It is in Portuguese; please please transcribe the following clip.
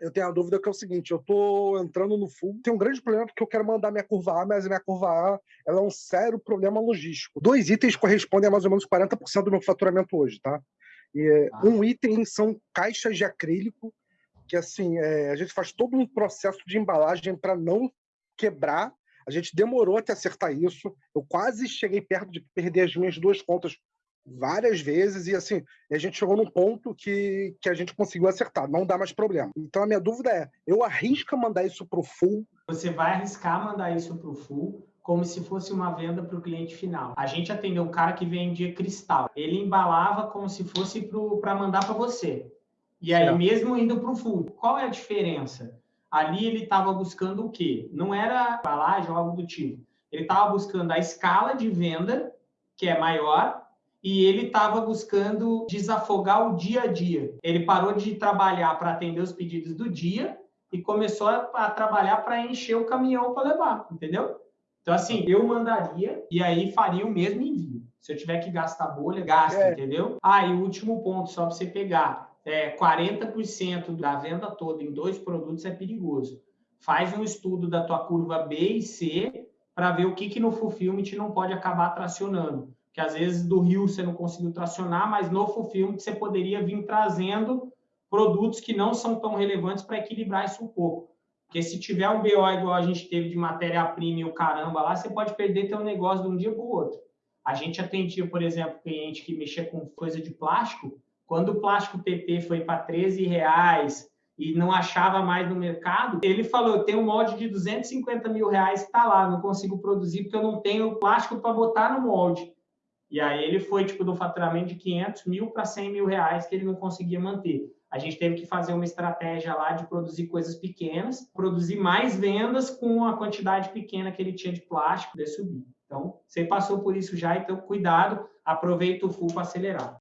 eu tenho a dúvida que é o seguinte, eu tô entrando no full, tem um grande problema porque eu quero mandar minha curva A, mas a minha curva A ela é um sério problema logístico. Dois itens correspondem a mais ou menos 40% do meu faturamento hoje, tá? E, ah. Um item são caixas de acrílico, que assim, é, a gente faz todo um processo de embalagem para não quebrar. A gente demorou até acertar isso. Eu quase cheguei perto de perder as minhas duas contas várias vezes e assim, a gente chegou num ponto que, que a gente conseguiu acertar, não dá mais problema. Então a minha dúvida é, eu arrisco mandar isso para o full? Você vai arriscar mandar isso para o full como se fosse uma venda para o cliente final. A gente atendeu um cara que vendia cristal. Ele embalava como se fosse para mandar para você. E aí, é. mesmo indo para o full, qual é a diferença? Ali ele estava buscando o quê? Não era embalagem ou algo do tipo. Ele estava buscando a escala de venda, que é maior, e ele estava buscando desafogar o dia a dia. Ele parou de trabalhar para atender os pedidos do dia e começou a, trabalhar para encher o caminhão para levar, entendeu? Então, assim, eu mandaria e aí faria o mesmo envio. Se eu tiver que gastar bolha, gasta, é. entendeu? Ah, e o último ponto, só para você pegar, é, 40% da venda toda em dois produtos é perigoso. Faz um estudo da tua curva B e C para ver o que, que no fulfillment não pode acabar tracionando que às vezes do Rio você não conseguiu tracionar, mas no fulfillment você poderia vir trazendo produtos que não são tão relevantes para equilibrar isso um pouco. Porque se tiver um BO igual a gente teve de matéria-prima e o caramba lá, você pode perder teu negócio de um dia para o outro. A gente atendia, por exemplo, cliente que mexia com coisa de plástico. Quando o plástico PP foi para 13 reais e não achava mais no mercado, ele falou: eu tenho um molde de 250 mil reais que está lá, não consigo produzir porque eu não tenho plástico para botar no molde. E aí ele foi tipo do faturamento de 500 mil para 100 mil reais que ele não conseguia manter. A gente teve que fazer uma estratégia lá de produzir coisas pequenas, produzir mais vendas com a quantidade pequena que ele tinha de plástico de subir. Então, você passou por isso já, então cuidado, aproveita o full para acelerar.